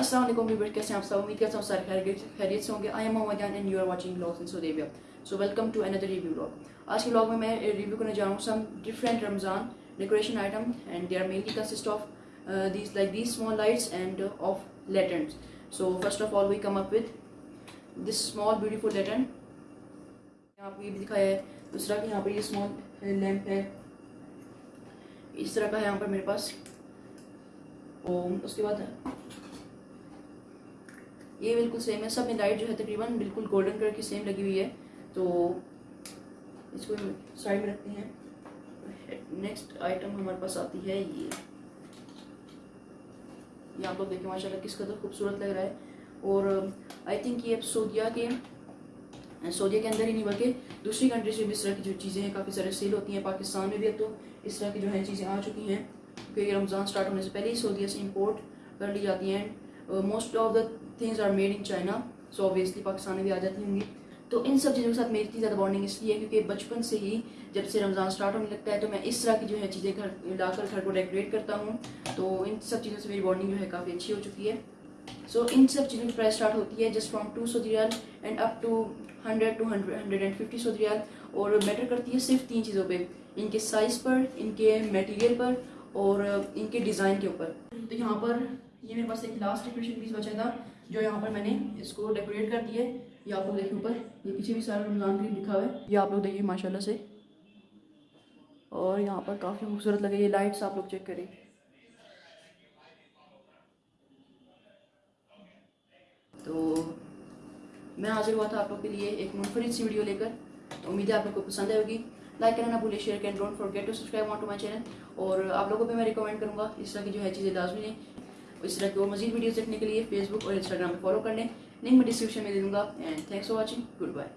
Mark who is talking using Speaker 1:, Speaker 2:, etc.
Speaker 1: अस्सलाम वालेकुम कैसे आप सब? उम्मीद करता हूँ सारे खैर खैरियत से होंगे। I am Mohammad and you are watching blogs in Saudi so welcome to another review blog आज के ब्लॉग में मैं रिव्यू करने जा रहा हूँ some different Ramzan decoration item and they are mainly consist of these like these small lights and uh, of lanterns. So first of all we come up with this small beautiful lantern. आपको ये भी दिखाया है। दूसरा कि यहाँ पर ये स्मॉल लैम्प है। इस तरह का है यहाँ पर मेरे पास। और उसके बाद ये बिल्कुल सेम है। सब में लाइट जो है तकरीबन बिल्कुल गोल्डन कलर की सेम लगी हुई है। तो इसको साइड में रखते हैं। नेक्स्ट आइटम हमारे पास आती है ये। ये आप लोग देखें, माशाल्लाह किस कदर खूबसूरत लग रहा है। और आई थिंक ये सऊदिया के सऊदिया के अंदर ही नहीं, बल्कि दूसरी कंट्रीज़ में भी इस तरह की जो चीज़ें हैं, काफ़ी सारे सेल होती हैं। पाकिस्तान में भी अब तो इस तरह की जो है चीज़ें आ चुकी हैं। क्योंकि रमज़ान स्टार्ट होने से पहले ही सऊदिया से इम्पोर्ट कर ली जाती हैं। Most of the things are made in China so obviously Pakistan में भी आ जाती होंगी। तो इन सब चीज़ों के साथ मेरी इतनी ज़्यादा बॉन्डिंग इसलिए है क्योंकि बचपन से ही जब से रमज़ान स्टार्ट होने लगता है तो मैं इस तरह की जो है चीज़ें घर लाकर घर को डेकोरेट करता हूँ। तो इन सब चीज़ों से मेरी बॉन्डिंग जो है काफ़ी अच्छी हो चुकी है। सो so, इन सब चीज़ों की प्राइस स्टार्ट होती है जस्ट फ्रॉम टू सौ riyal and up to hundred two hundred hundred and fifty सौ रियाल। और मैटर करती है सिर्फ़ तीन चीज़ों पे इनके साइज़ पर इनके मटेरियल पर और इनके डिज़ाइन के ऊपर। तो यहाँ पर ये मेरे पास एक लास्ट डेकोरेशन पीस बचा था, जो यहाँ पर मैंने इसको डेकोरेट कर दिया है, ये आप लोग देखिए ऊपर, ये पीछे भी सारा रमज़ान करीब लिखा हुआ है, ये आप लोग देखिए माशाल्लाह से। और यहाँ पर काफ़ी खूबसूरत लगे, ये लाइट्स आप लोग चेक करें। तो मैं हाजिर हुआ था आप लोग के लिए एक मुनफरद सी वीडियो लेकर तो उम्मीद है आप लोग को पसंद आएगी लाइक करना ना भूलिए शेयर करें don't forget to subscribe on to my channel और आप लोगों को भी मैं रिकमेंड करूँगा, इस तरह की जो है चीज़ें लाजमी लें इस तरह की और मजीद वीडियोस देखने के लिए फेसबुक और इंस्टाग्राम पर फॉलो कर लें। लिंक मैं डिस्क्रिप्शन में दे दूँगा। And thanks for watching goodbye